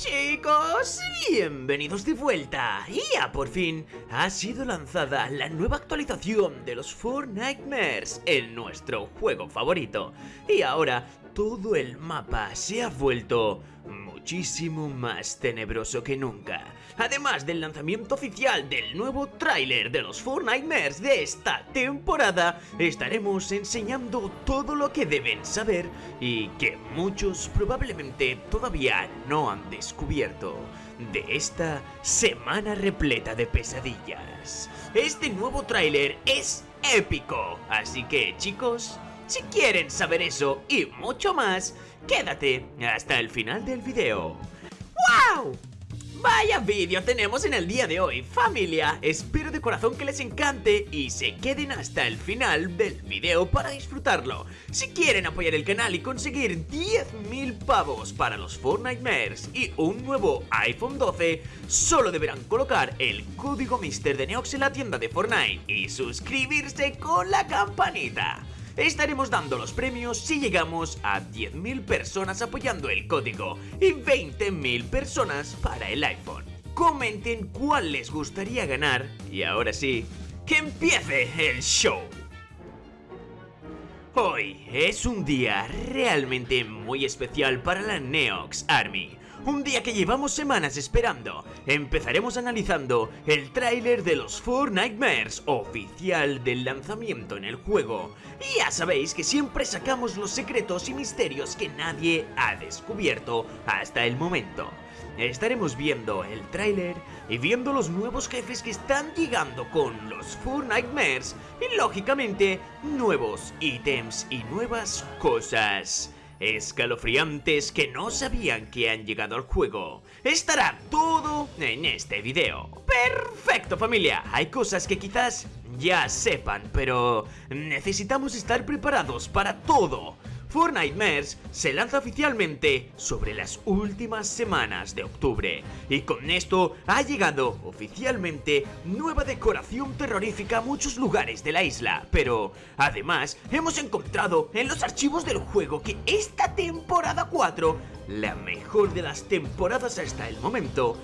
Chicos, bienvenidos de vuelta. Ya por fin ha sido lanzada la nueva actualización de los Four Nightmares en nuestro juego favorito. Y ahora todo el mapa se ha vuelto muchísimo más tenebroso que nunca. Además del lanzamiento oficial del nuevo tráiler de los Four Nightmares de esta temporada, estaremos enseñando todo lo que deben saber y que muchos probablemente todavía no han descubierto de esta semana repleta de pesadillas. Este nuevo tráiler es épico, así que chicos, si quieren saber eso y mucho más, quédate hasta el final del video. ¡Wow! Vaya vídeo tenemos en el día de hoy, familia. Espero de corazón que les encante y se queden hasta el final del video para disfrutarlo. Si quieren apoyar el canal y conseguir 10.000 pavos para los Fortnite y un nuevo iPhone 12, solo deberán colocar el código Mister de Neox en la tienda de Fortnite y suscribirse con la campanita estaremos dando los premios si llegamos a 10.000 personas apoyando el código y 20.000 personas para el iPhone. Comenten cuál les gustaría ganar y ahora sí, que empiece el show. Hoy es un día realmente muy especial para la Neox Army un día que llevamos semanas esperando. Empezaremos analizando el tráiler de los Four Nightmares, oficial del lanzamiento en el juego. Y ya sabéis que siempre sacamos los secretos y misterios que nadie ha descubierto hasta el momento. Estaremos viendo el tráiler y viendo los nuevos jefes que están llegando con los Four Nightmares y lógicamente nuevos ítems y nuevas cosas escalofriantes que no sabían que han llegado al juego. Estará todo en este video. ¡Perfecto familia! Hay cosas que quizás ya sepan, pero necesitamos estar preparados para todo. Fortnite se lanza oficialmente sobre las últimas semanas de octubre. Y con esto ha llegado oficialmente nueva decoración terrorífica a muchos lugares de la isla, pero además hemos encontrado en los archivos del juego que esta temporada 4, la mejor de las temporadas hasta el momento,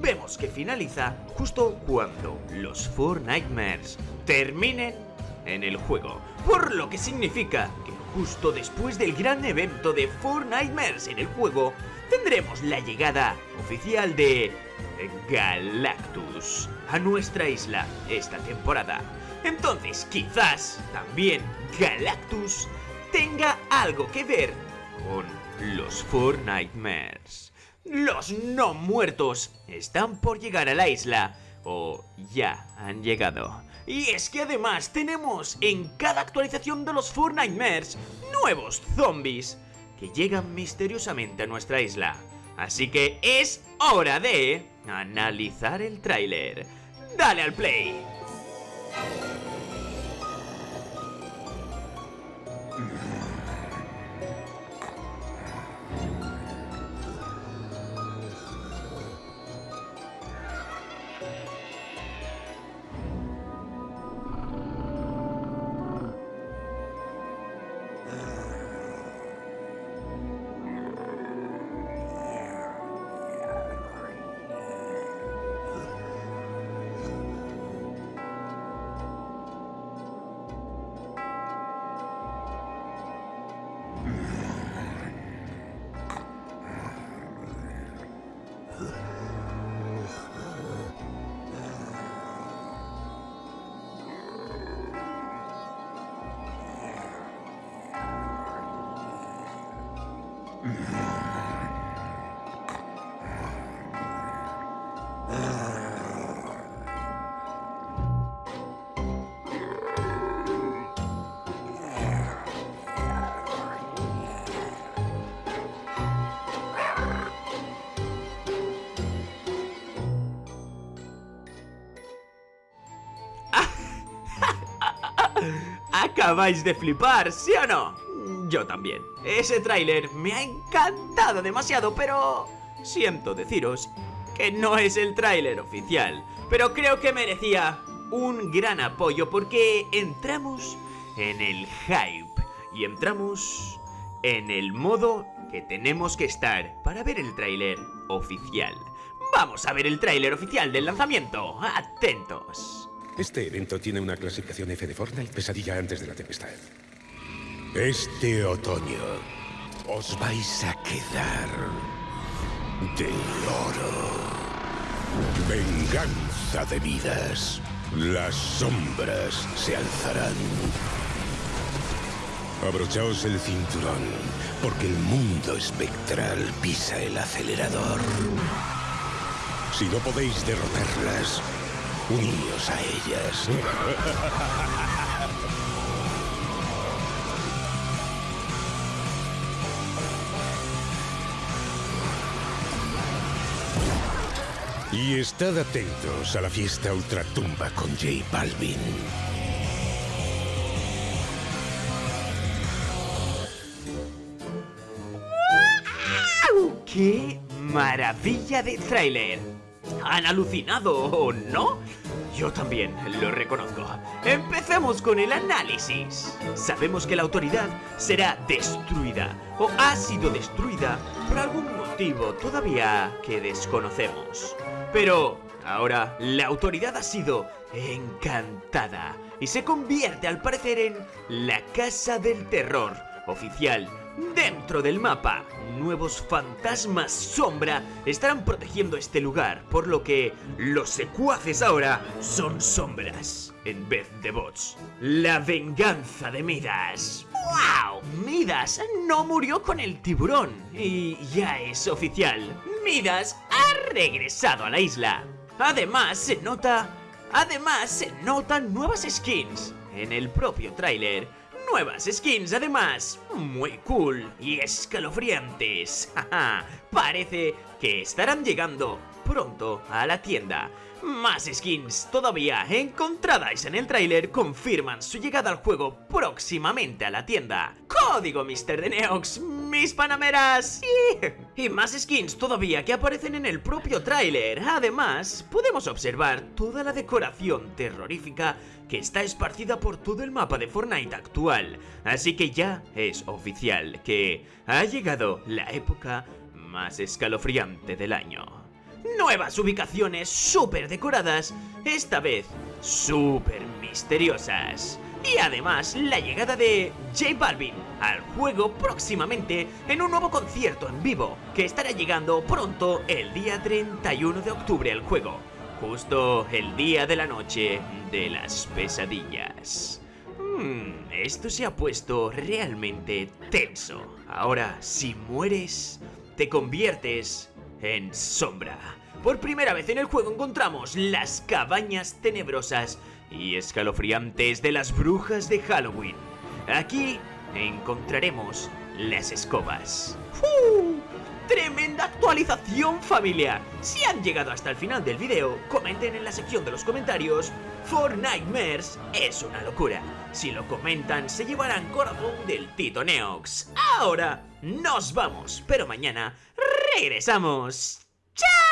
vemos que finaliza justo cuando los Fortnite terminen en el juego, por lo que significa que Justo después del gran evento de Four Nightmares en el juego, tendremos la llegada oficial de Galactus a nuestra isla esta temporada. Entonces, quizás también Galactus tenga algo que ver con los Four Nightmares. Los no muertos están por llegar a la isla o ya han llegado. Y es que además tenemos en cada actualización de los Four Nightmares nuevos zombies que llegan misteriosamente a nuestra isla. Así que es hora de analizar el tráiler. ¡Dale al play! vardı. Acabáis de flipar, ¿sí o no? Yo también. Ese tráiler me ha encantado demasiado, pero... Siento deciros que no es el tráiler oficial, pero creo que merecía un gran apoyo porque entramos en el hype y entramos en el modo que tenemos que estar para ver el tráiler oficial. Vamos a ver el tráiler oficial del lanzamiento. Atentos. Este evento tiene una clasificación F de Fortnite pesadilla antes de la tempestad. Este otoño os vais a quedar de oro. Venganza de vidas. Las sombras se alzarán. Abrochaos el cinturón, porque el mundo espectral pisa el acelerador. Si no podéis derrotarlas, uníos a ellas. Y estad atentos a la fiesta ultratumba con J Balvin. ¡Qué maravilla de tráiler! ¿Han alucinado o no? Yo también lo reconozco. Empecemos con el análisis. Sabemos que la autoridad será destruida o ha sido destruida por algún motivo todavía que desconocemos. Pero ahora la autoridad ha sido encantada y se convierte al parecer en la Casa del Terror oficial Dentro del mapa, nuevos fantasmas sombra estarán protegiendo este lugar, por lo que los secuaces ahora son sombras en vez de bots. La venganza de Midas. ¡Wow! Midas no murió con el tiburón y ya es oficial. Midas ha regresado a la isla. Además se nota... Además se notan nuevas skins en el propio tráiler Nuevas skins además, muy cool y escalofriantes. Parece que estarán llegando pronto a la tienda. Más skins todavía encontradas en el tráiler confirman su llegada al juego próximamente a la tienda. Código Mr. de Neox, mis panameras. Y más skins todavía que aparecen en el propio tráiler. Además, podemos observar toda la decoración terrorífica que está esparcida por todo el mapa de Fortnite actual. Así que ya es oficial que ha llegado la época más escalofriante del año nuevas ubicaciones súper decoradas, esta vez súper misteriosas. Y además la llegada de J Balvin al juego próximamente en un nuevo concierto en vivo que estará llegando pronto el día 31 de octubre al juego, justo el día de la noche de las pesadillas. Hmm, esto se ha puesto realmente tenso. Ahora, si mueres, te conviertes en sombra. Por primera vez en el juego encontramos las cabañas tenebrosas y escalofriantes de las brujas de Halloween. Aquí encontraremos las escobas. ¡Uh! ¡Tremenda actualización familia! Si han llegado hasta el final del video, comenten en la sección de los comentarios For Nightmares es una locura. Si lo comentan, se llevarán corazón del Tito Neox. Ahora nos vamos, pero mañana regresamos. ¡Chao!